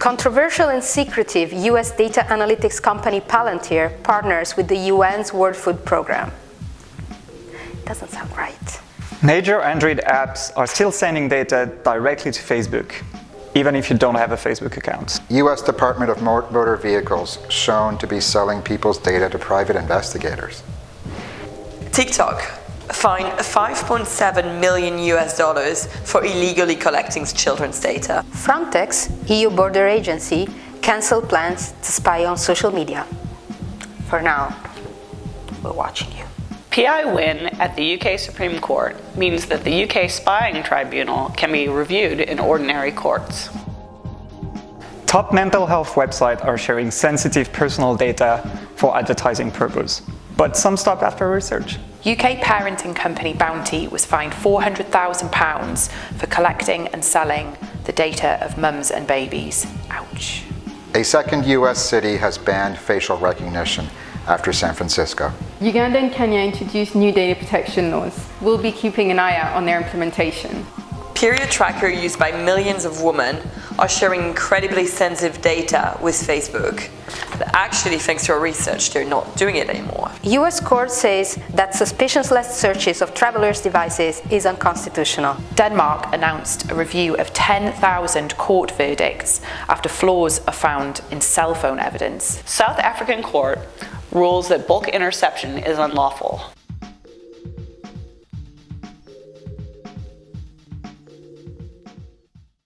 Controversial and secretive US data analytics company Palantir partners with the UN's World Food Programme. Doesn't sound right. Major Android apps are still sending data directly to Facebook, even if you don't have a Facebook account. U.S. Department of Motor Vehicles shown to be selling people's data to private investigators. TikTok fined 5.7 million US dollars for illegally collecting children's data. Frontex, EU border agency, cancelled plans to spy on social media. For now, we're watching you. PI win at the UK Supreme Court means that the UK Spying Tribunal can be reviewed in ordinary courts. Top mental health websites are sharing sensitive personal data for advertising purpose, but some stop after research. UK parenting company Bounty was fined £400,000 for collecting and selling the data of mums and babies. Ouch. A second US city has banned facial recognition after San Francisco. Uganda and Kenya introduced new data protection laws. We'll be keeping an eye out on their implementation. Period tracker used by millions of women are sharing incredibly sensitive data with Facebook. But actually, thanks to our research, they're not doing it anymore. US court says that suspicionless searches of travelers' devices is unconstitutional. Denmark announced a review of 10,000 court verdicts after flaws are found in cell phone evidence. South African court rules that bulk interception is unlawful.